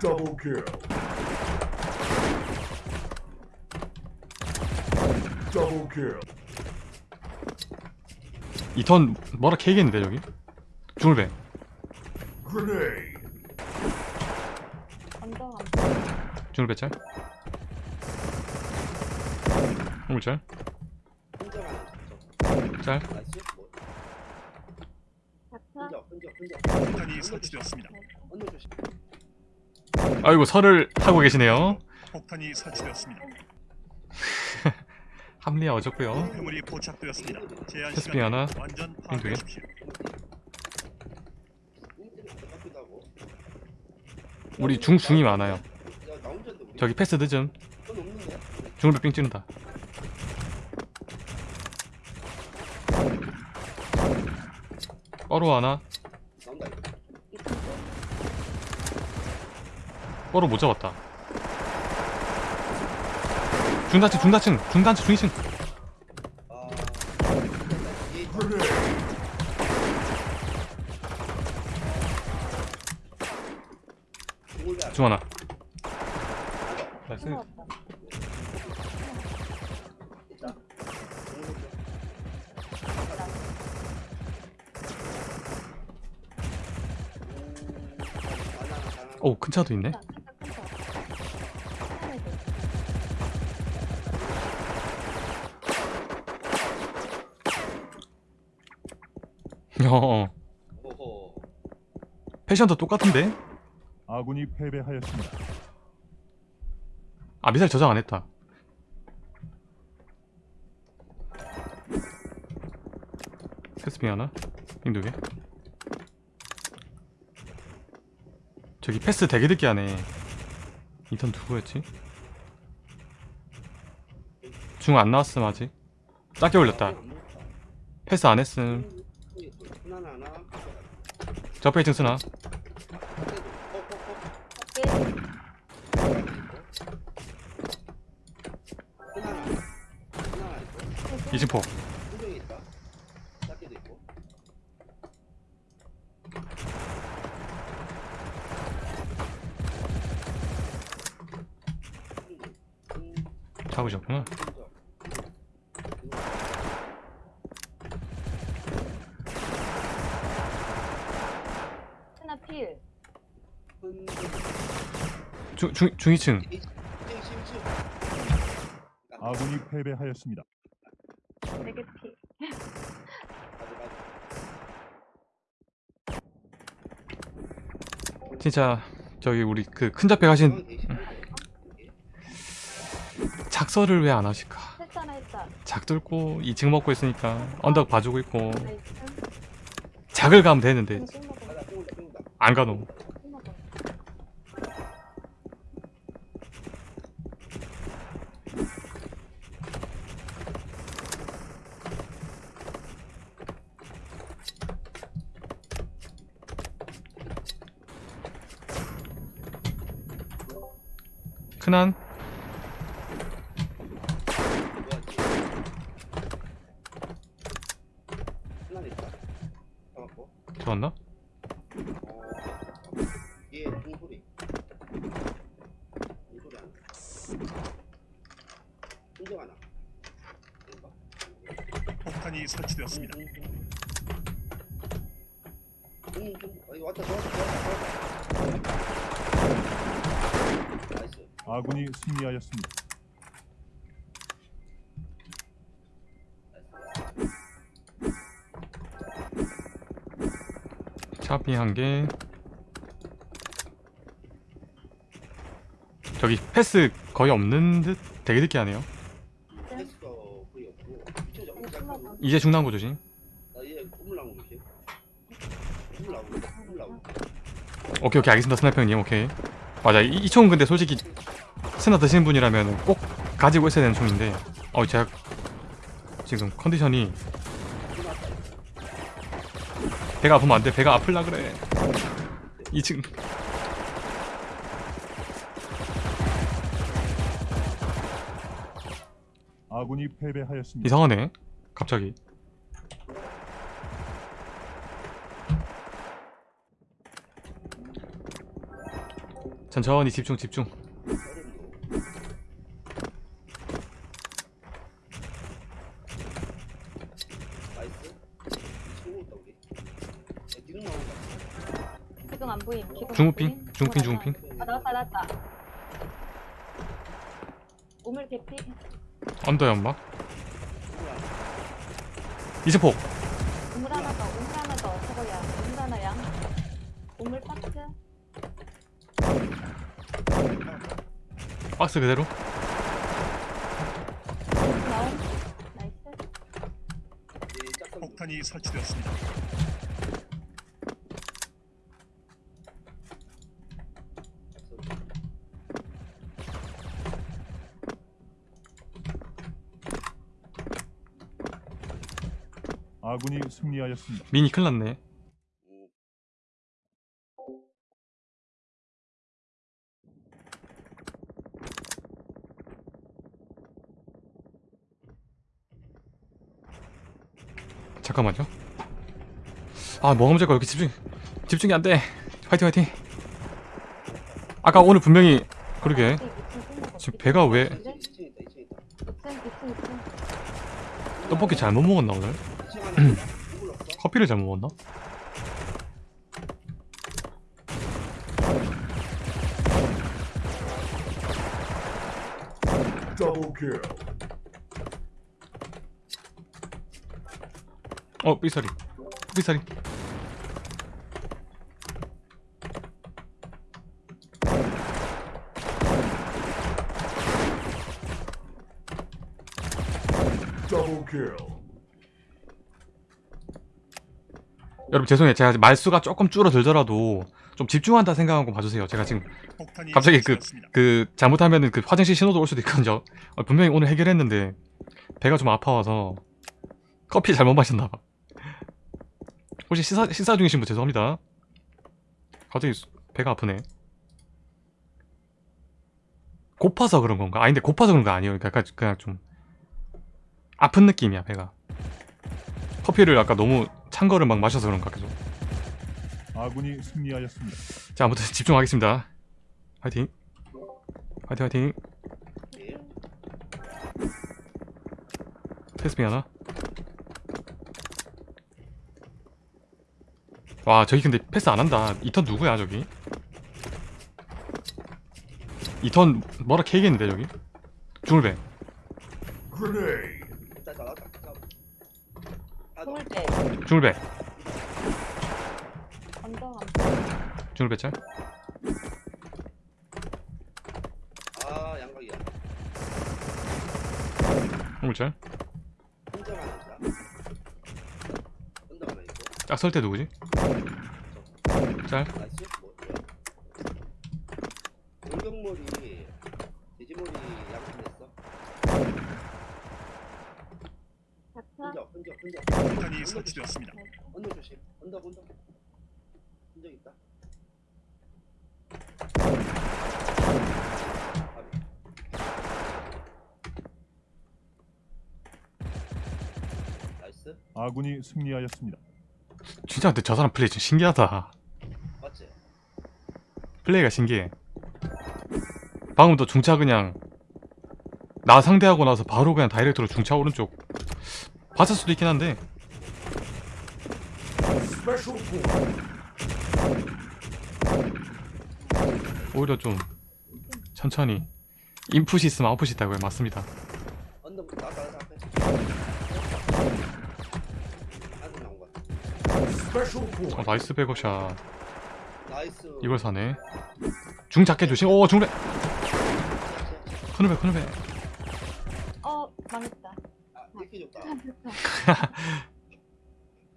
Double kill. Double kill. 이턴 뭐라 캐겠는데 여기? Grenade. 안 중울배 짤 중울 짤 짤. 나이스 뭐 잡혀? 흔적 흔적 흔적 폭탄이 설치되었습니다. 아이고 설을 하고 계시네요 폭탄이 설치되었습니다. 합리화 어졌고요 회물이 포착되었습니다. 테스핑 하나, 완전 핑두 개. 파악하십시오. 인들이 같기도 하고 우리 중 중이 많아요 야, 나 혼자인데 우리 저기 패스 늦음 중울배 삥 찌른다 뻐로 하나 나온다 이거 이쁜 거? 뻐로 못 잡았다. 중단층 중단층 중단층 중위층. 중 하나. 나이스. 힘없다. 있다 중물배 오큰 차도 있네 어. 패션도 똑같은데? 아군이 패배하였습니다. 아 미사일 저장 안 했다. 패스핑 하나? 핑 두 개? 저기 패스 되게 늦게 하네. 인턴 누구였지? 중 안 나왔음 아직. 작게 올렸다. 패스 안 했음 있다 작게도 있고 잡으셨구나 하나 필. 중, 중, 중위층 아군이 패배하였습니다. 진짜 저기 우리 그 큰 잡배 가신 작설을 왜 안 하실까. 작 뚫고 2층 먹고 있으니까 언덕 봐주고 있고 나이스. 작을 가면 되는데. 안 먹어. 큰한 좋았나? 얘 공소리 공소리 하나 흔적 하나 뭔가? 폭탄이 설치되었습니다. 아군이 승리하였습니다. 차비 한 개 저기 패스 거의 없는 듯 되게 늦게 하네요 패스가 거의 없고 이쪽 잡고 술 시작하고 먹어. 이제 중랑구 조심. 나오고 오케이 오케이. 알겠습니다 스나이퍼 형님. 오케이. 맞아. 이, 이 총은 근데 솔직히 스나 드시는 분이라면 꼭 가지고 있어야 되는 총인데. 어 제가 지금 컨디션이 배가 아프면 안돼. 배가 아플라 그래. 2층 아군이 패배하였습니다. 이상하네 갑자기. 천천히 집중 집중. 안 보임. 지금 중우핑 중우핑 어, 중우핑. 아 나왔다 나왔다. 오물 개피. 언더야 엄마? 이세폭 우물 하나 더. 우물 하나 더. 저거야. 우물 하나 양. 우물 박스. 박스 그대로 나온. 나이스. 폭탄이 설치되었습니다. 아군이 승리하였습니다. 미니 큰일 났네. 음, 잠깐만요. 아 뭐가 문제일까 이렇게 집중 집중이 안 돼. 화이팅 화이팅. 아까 오늘 분명히 그러게. 지금 배가 왜 2층 있다 2층 있다. 2층 2층 2층. 떡볶이 잘못 먹었나 오늘 2층 안에 있다. 누굴 없어? 커피를 잘못 먹었나. 어 삐사리 삐사리 Double kill. 여러분 죄송해요. 제가 말수가 조금 줄어들더라도 좀 집중한다 생각하고 봐주세요. 제가 지금 갑자기 그. 그 잘못하면은 그 화장실 신호도 올 수도 있거든요. 어, 분명히 오늘 해결했는데 배가 좀 아파와서 커피 잘못 마셨나봐. 혹시 식사, 식사 중이신 분 죄송합니다. 갑자기 수- 배가 아프네. 고파서 그런 건가? 아닌데 고파서 그런 거 아니에요. 그러니까 약간 그냥 좀 아픈 느낌이야 배가. 커피를 아까 너무 찬 거를 막 마셔서 그런가 계속. 아군이 승리하였습니다. 자 아무튼 집중하겠습니다. 화이팅. 화이팅 화이팅. 예. 테스핑 하나? 와 저기 근데 패스 안 한다. 이 턴 누구야 저기? 이 턴 뭐라 캐겠는데 저기? Grenade. 일단 나왔다 자. 아, 우물 때. 안 중울배 짤? 아 양각이야. 중울 짤? 혼자만 있다. 혼자만 있고. 짝설 때 누구지? 짤? 나이스 뭐 뭐야 돌격머리 돼지머리 양분했어 박스. 혼자 혼자 혼자 폭탄이 설치되었습니다. 언더 조심 언더 언더 혼자 있다 아비. nice 아군이 승리하였습니다. 진짜 근데 저 사람 플레이 진짜 신기하다 맞지? 플레이가 신기해 방금도 중차 그냥 나 상대하고 나서 바로 그냥 direct로 중차 오른쪽 봤을 수도 있긴 한데. 오히려 좀 천천히 인풋이 있으면 아웃풋이 있다고요 맞습니다 어. 나이스 백업샷. 나이스. 이걸 사네. 중 작게 조심. 오 중배 큰일배 큰일배 어 망했다. 아 이렇게 좋다.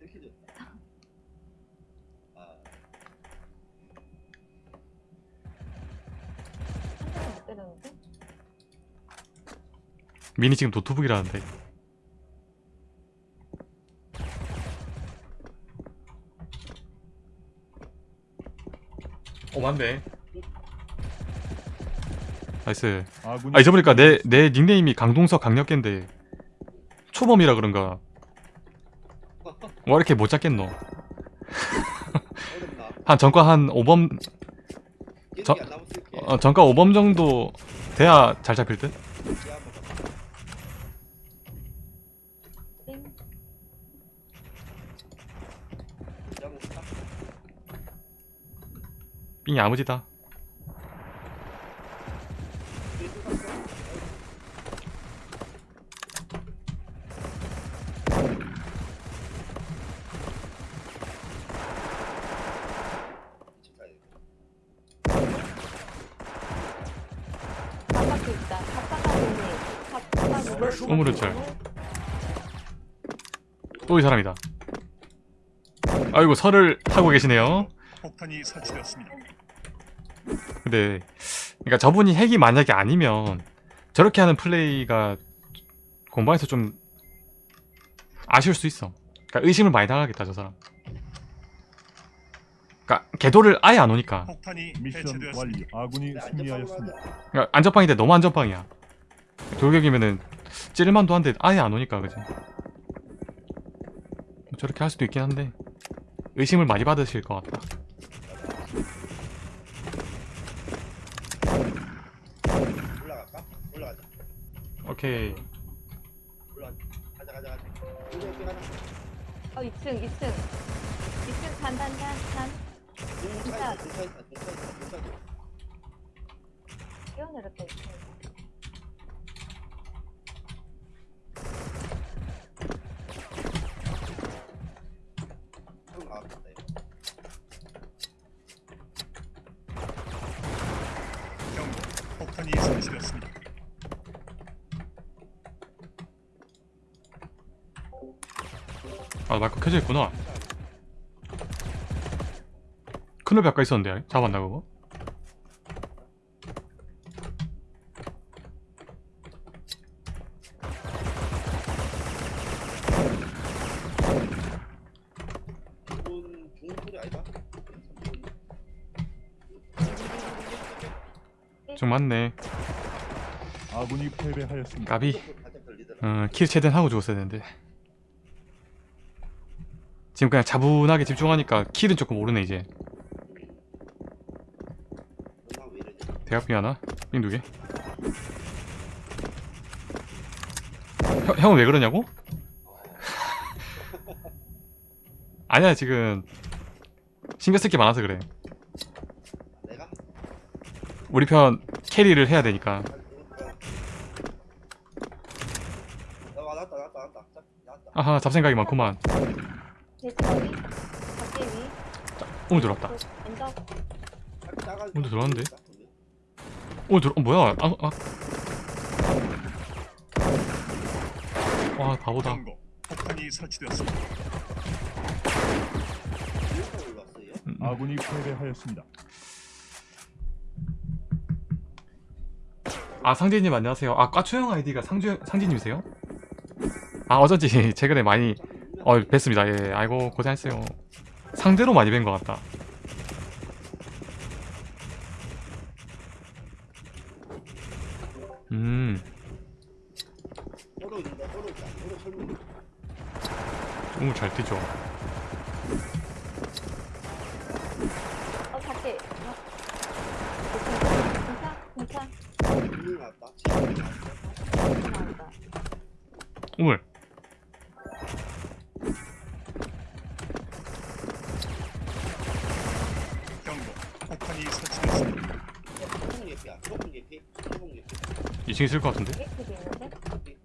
이렇게 줬다. 아. 때렸는데? 미니 지금 노트북이라는데 오 맞네 나이스. 아군이 아 잊어보니까? 내, 내 닉네임이 강동석 강력계인데 초범이라 그런가? 뭐 이렇게 못 잡겠노? 한 전과 한 5범 기억이 저- 어, 정가 5범 정도 돼야 잘 잡힐 듯? 지하 한번 가봐. 띵. 지하 한번 가봐. 삥이 아무지다 뒤에 또 갔어? 집 가야 돼. 바깥에 있다. 바깥에 바깥에. Special 우물은 kill. 잘. 또 이 사람이다 아이고 설을 하고 계시네요 폭탄이 설치되었습니다. 근데 그러니까 저분이 핵이 만약에 아니면 저렇게 하는 플레이가 공방에서 좀 아쉬울 수 있어. 그러니까 의심을 많이 당하겠다 저 사람. 그러니까 궤도를 아예 안 오니까. 폭탄이 미션. 완료. 아군이 근데 승리하였습니다. 그러니까 안전빵인데 너무 안전빵이야. 돌격이면은 찌를만도 한데 아예 안 오니까 그지? 뭐 저렇게 할 수도 있긴 한데 의심을 많이 받으실 것 같다 하자. 올라가자. 오케이 올라가자. 가자 가자 가자. 여기 여기 가자. 어 2층 2층. 2층 단단단 단. 중차 있다. 중차 있다. 중차 있다. 중차 있다. 뛰어내렸다 2층. 형 나왔다 이거. 경고. 폭탄이 설치되었습니다. 아 마이크 켜져 있구나 큰일 아까 있었는데 잡았나 그거? 좀 많네 아군이 패배하였습니다. 까비. 어, 킬 최대한 하고 죽었어야 되는데 지금 그냥 차분하게 집중하니까 킬은 조금 오르네 이제? 대학비 하나? 삥 두개 형, 형은 왜 그러냐고? 아니야 지금 신경 쓸 게 많아서 그래? 우리 편 캐리를 해야 되니까. 아하 잡생각이 많구만 밖에 위. 오늘 들어왔다 언덕. 먼저 들어왔는데? 오늘 들어.. 어 뭐야 아, 아. 와 바보다. 폭탄이 설치되었습니다. 올랐어요? 음, 음. 아군이 패배하였습니다. 아 상진님 안녕하세요 아 과초형 아이디가 상주, 상진님이세요? 아 어쩐지 최근에 많이 어 뵀습니다 예 아이고 고생했어요 상대로 많이 뵌 것 같다 음. 정말 잘 뛰죠 어. 어. 우물 폭탄이 설치되었습니다. 소금 예피야. 소금 예피. 소금 예피. 2층 있을 것 같은데? 에이크도 있는데.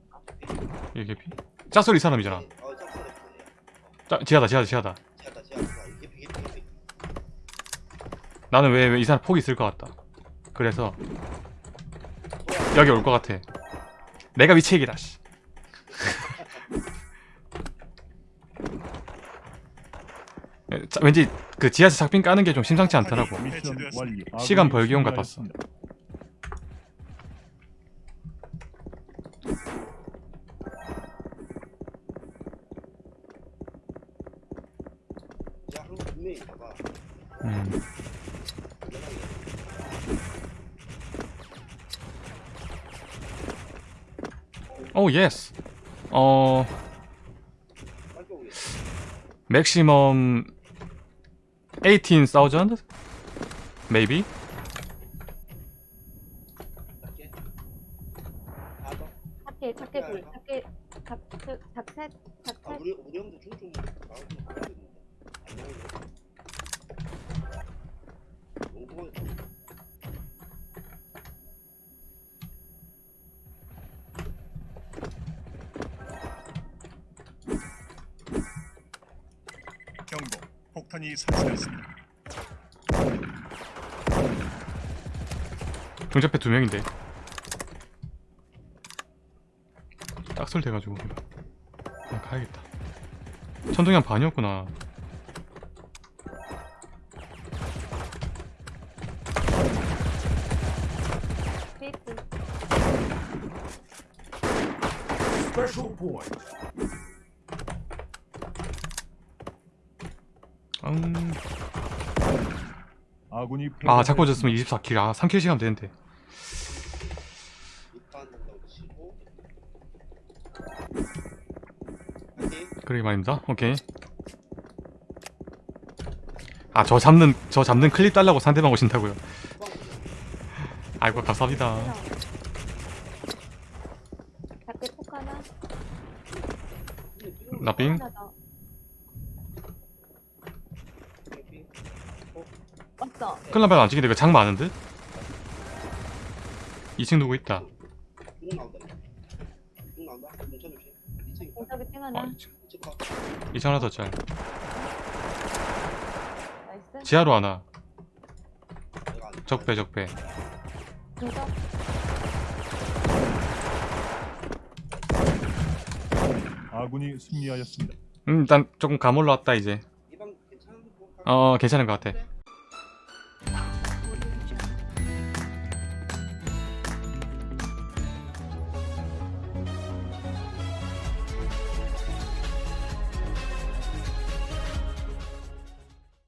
이게 개피? 짝소리 이 사람이잖아 어 짝소리. 짜, 지하다 지하다 지하다 지하다 지하다. 예피 예피 예피. 나는 왜이 사람 폭이 있을 것 같다 그래서 여기 올 것 같아 내가 위치액이다 씨. 에, 자, 왠지 그 지하에서 작핀 까는 게 좀 심상치 않더라고 완료. 시간 벌기용 같았어. 음. 오 예스 어 오게. 맥시멈 18,000? Maybe? Okay, 우리 형도 폭탄이 설치되었습니다. 경찰패 두 명인데. 딱설 돼가지고 그냥 가야겠다. 천둥이 한 반이었구나. Special point. 아군이 아 자꾸 졌으면 24킬. 아 3킬 시간 되는데. 그러게 말입니다. 오케이. 아 저 잡는 저 잡는 클립 달라고 상대방 오신다고요? 아이고 감사합니다. 나빙 하나 더. 왔어. 클라벨 안 찍는데 왜장 많은 듯? 2층 누구 있다 중 나온다 중 나온다 문천 조심 2층 공석이 띵 어, 하나. 2층 2층 컷 2층 하나 더짤. 지하로 하나 적배 적배. 아군이 승리하였습니다. 음 일단 조금 가물러 왔다 이제 거어 괜찮은 것 같아